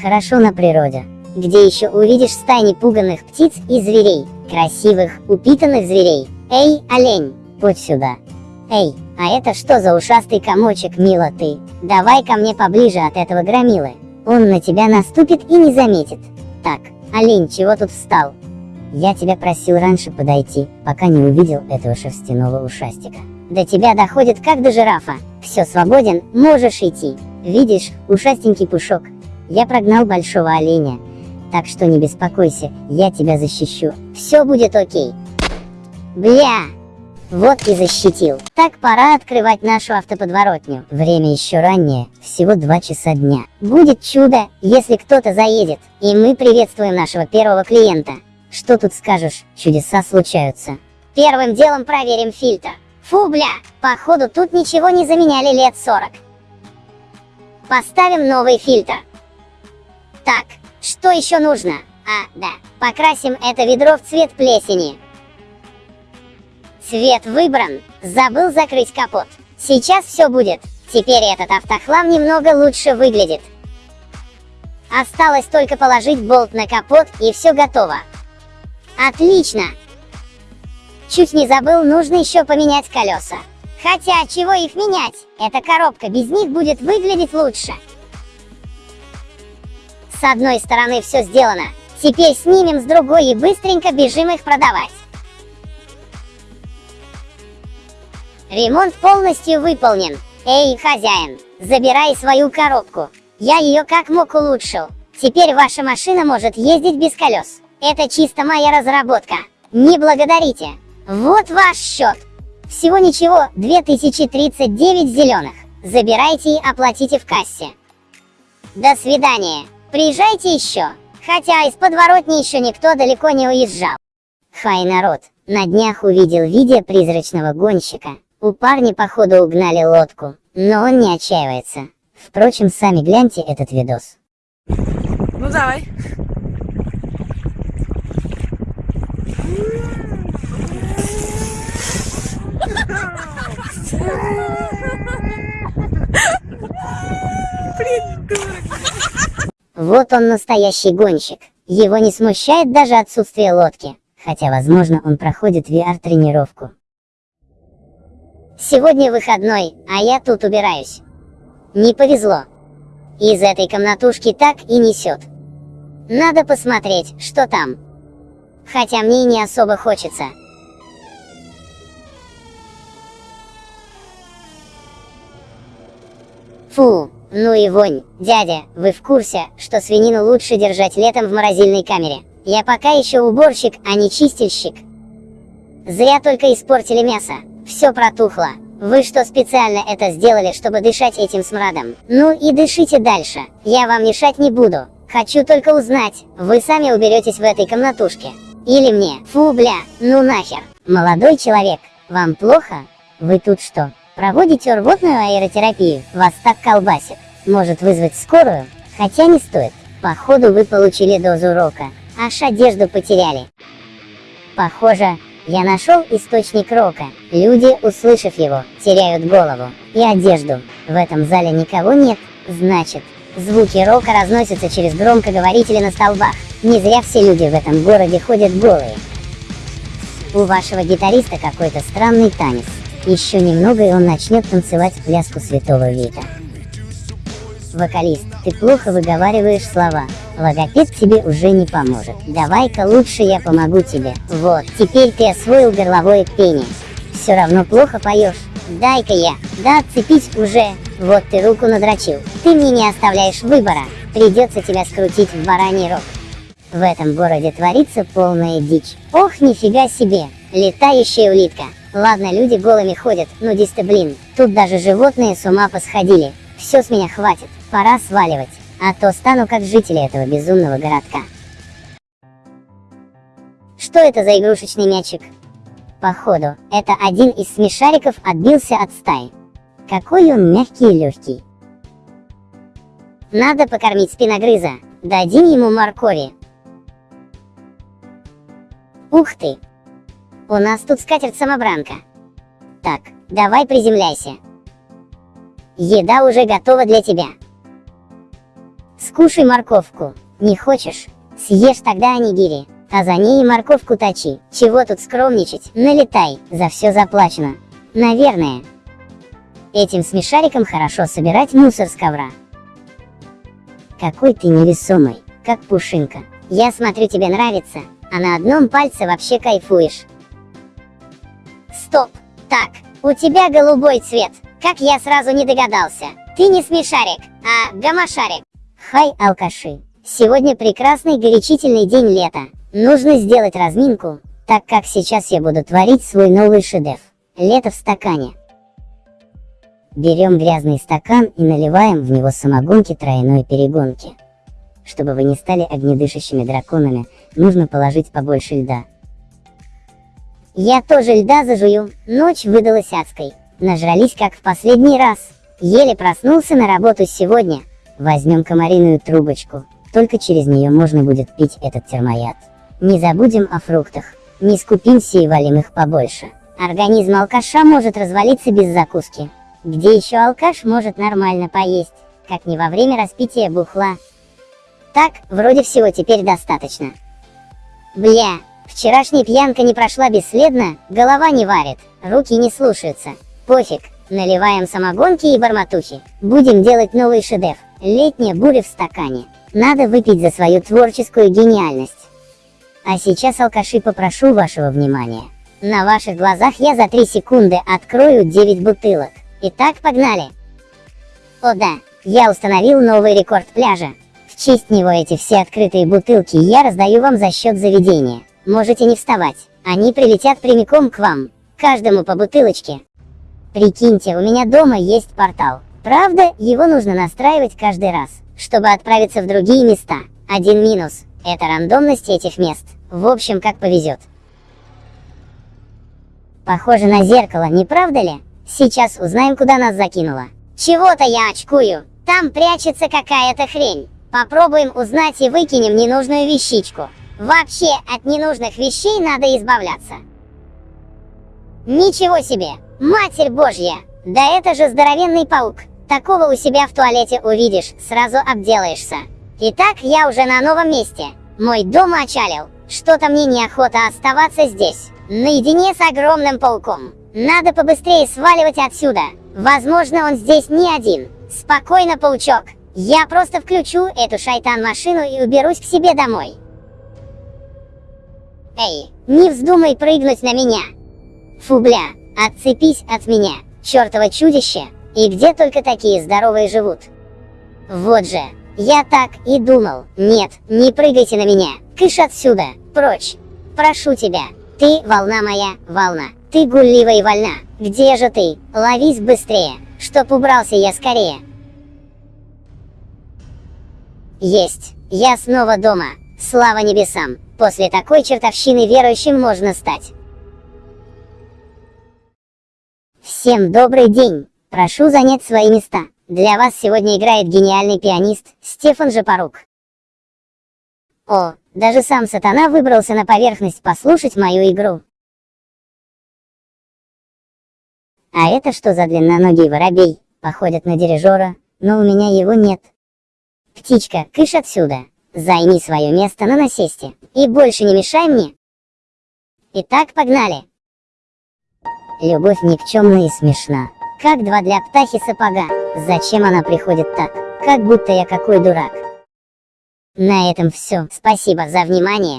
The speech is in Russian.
Хорошо на природе, где еще увидишь стайни пуганных птиц и зверей, красивых, упитанных зверей. Эй, олень, путь сюда. Эй, а это что за ушастый комочек, мила ты? Давай ко мне поближе от этого громилы. Он на тебя наступит и не заметит. Так, олень, чего тут встал? Я тебя просил раньше подойти, пока не увидел этого шерстяного ушастика. До тебя доходит как до жирафа. Все свободен, можешь идти. Видишь, ушастенький пушок. Я прогнал большого оленя. Так что не беспокойся, я тебя защищу. Все будет окей. Бля! Вот и защитил. Так, пора открывать нашу автоподворотню. Время еще раннее, всего 2 часа дня. Будет чудо, если кто-то заедет. И мы приветствуем нашего первого клиента. Что тут скажешь, чудеса случаются. Первым делом проверим фильтр. Фу, бля, походу тут ничего не заменяли лет 40. Поставим новый фильтр. Так, что еще нужно? А, да, покрасим это ведро в цвет плесени. Цвет выбран. Забыл закрыть капот. Сейчас все будет. Теперь этот автохлам немного лучше выглядит. Осталось только положить болт на капот и все готово. Отлично! Чуть не забыл, нужно еще поменять колеса. Хотя, чего их менять? Эта коробка без них будет выглядеть лучше. С одной стороны все сделано. Теперь снимем с другой и быстренько бежим их продавать. Ремонт полностью выполнен. Эй, хозяин, забирай свою коробку. Я ее как мог улучшил. Теперь ваша машина может ездить без колес. Это чисто моя разработка. Не благодарите. Вот ваш счет. Всего ничего, 2039 зеленых. Забирайте и оплатите в кассе. До свидания. Приезжайте еще. Хотя из подворотни еще никто далеко не уезжал. Хай народ, на днях увидел видео призрачного гонщика. У парня походу угнали лодку, но он не отчаивается. Впрочем, сами гляньте этот видос. Ну давай. Вот он настоящий гонщик. Его не смущает даже отсутствие лодки. Хотя, возможно, он проходит VR-тренировку. Сегодня выходной, а я тут убираюсь. Не повезло. Из этой комнатушки так и несет. Надо посмотреть, что там. Хотя мне не особо хочется. Фу, ну и вонь. Дядя, вы в курсе, что свинину лучше держать летом в морозильной камере? Я пока еще уборщик, а не чистильщик. Зря только испортили мясо. Все протухло. Вы что специально это сделали, чтобы дышать этим смрадом? Ну и дышите дальше. Я вам мешать не буду. Хочу только узнать, вы сами уберетесь в этой комнатушке. Или мне. Фу, бля, ну нахер. Молодой человек, вам плохо? Вы тут что, проводите рвотную аэротерапию? Вас так колбасит. Может вызвать скорую? Хотя не стоит. Походу вы получили дозу рока, аж одежду потеряли. Похоже, я нашел источник рока. Люди, услышав его, теряют голову и одежду. В этом зале никого нет, значит, звуки рока разносятся через громкоговорители на столбах. Не зря все люди в этом городе ходят голые. У вашего гитариста какой-то странный танец. Еще немного и он начнет танцевать пляску Святого Вика. Вокалист, ты плохо выговариваешь слова. Логопед тебе уже не поможет. Давай-ка лучше я помогу тебе. Вот, теперь ты освоил горловое пение. Все равно плохо поешь. Дай-ка я. Да отцепись уже. Вот ты руку надрочил. Ты мне не оставляешь выбора. Придется тебя скрутить в бараний рог. В этом городе творится полная дичь. Ох, нифига себе. Летающая улитка. Ладно, люди голыми ходят, но дисты блин. Тут даже животные с ума посходили. Все с меня хватит. Пора сваливать а то стану как жители этого безумного городка. Что это за игрушечный мячик? Походу, это один из смешариков отбился от стаи. Какой он мягкий и легкий. Надо покормить спиногрыза. Дадим ему моркови. Ух ты! У нас тут скатерть-самобранка. Так, давай приземляйся. Еда уже готова для тебя. Скушай морковку. Не хочешь? Съешь тогда анигири. А за ней и морковку точи. Чего тут скромничать? Налетай, за все заплачено. Наверное. Этим смешариком хорошо собирать мусор с ковра. Какой ты невесомый, как пушинка. Я смотрю, тебе нравится, а на одном пальце вообще кайфуешь. Стоп! Так, у тебя голубой цвет. Как я сразу не догадался. Ты не смешарик, а гамашарик. Хай, алкаши. Сегодня прекрасный горячительный день лета. Нужно сделать разминку, так как сейчас я буду творить свой новый шедевр. Лето в стакане. Берем грязный стакан и наливаем в него самогонки тройной перегонки. Чтобы вы не стали огнедышащими драконами, нужно положить побольше льда. Я тоже льда зажую, ночь выдалась адской. Нажрались как в последний раз. Еле проснулся на работу сегодня. Возьмем комариную трубочку, только через нее можно будет пить этот термояд. Не забудем о фруктах. Не скупимся и валим их побольше. Организм алкаша может развалиться без закуски. Где еще алкаш может нормально поесть, как не во время распития бухла. Так, вроде всего теперь достаточно. Бля, вчерашняя пьянка не прошла бесследно, голова не варит, руки не слушаются. Пофиг, наливаем самогонки и барматухи. Будем делать новый шедевр. Летняя буря в стакане. Надо выпить за свою творческую гениальность. А сейчас, алкаши, попрошу вашего внимания. На ваших глазах я за 3 секунды открою 9 бутылок. Итак, погнали. О да, я установил новый рекорд пляжа. В честь него эти все открытые бутылки я раздаю вам за счет заведения. Можете не вставать, они прилетят прямиком к вам. Каждому по бутылочке. Прикиньте, у меня дома есть портал. Правда, его нужно настраивать каждый раз, чтобы отправиться в другие места. Один минус – это рандомность этих мест. В общем, как повезет. Похоже на зеркало, не правда ли? Сейчас узнаем, куда нас закинуло. Чего-то я очкую. Там прячется какая-то хрень. Попробуем узнать и выкинем ненужную вещичку. Вообще, от ненужных вещей надо избавляться. Ничего себе! Матерь Божья! Да это же здоровенный паук. Такого у себя в туалете увидишь, сразу обделаешься. Итак, я уже на новом месте. Мой дом очалил. Что-то мне неохота оставаться здесь, наедине с огромным пауком. Надо побыстрее сваливать отсюда. Возможно, он здесь не один. Спокойно, паучок. Я просто включу эту шайтан-машину и уберусь к себе домой. Эй, не вздумай прыгнуть на меня. Фу, бля, отцепись от меня, чертово чудище. И где только такие здоровые живут? Вот же, я так и думал. Нет, не прыгайте на меня. Кыш отсюда, прочь. Прошу тебя. Ты, волна моя, волна. Ты гуллива и вольна. Где же ты? Ловись быстрее, чтоб убрался я скорее. Есть. Я снова дома. Слава небесам. После такой чертовщины верующим можно стать. Всем добрый день. Прошу занять свои места. Для вас сегодня играет гениальный пианист Стефан Жапорук. О, даже сам сатана выбрался на поверхность послушать мою игру. А это что за длинноногий воробей? Походит на дирижера, но у меня его нет. Птичка, кыш отсюда. Займи свое место на насесте. И больше не мешай мне. Итак, погнали. Любовь никчемна и смешна. Как два для птахи сапога. Зачем она приходит так? Как будто я какой дурак. На этом все. Спасибо за внимание.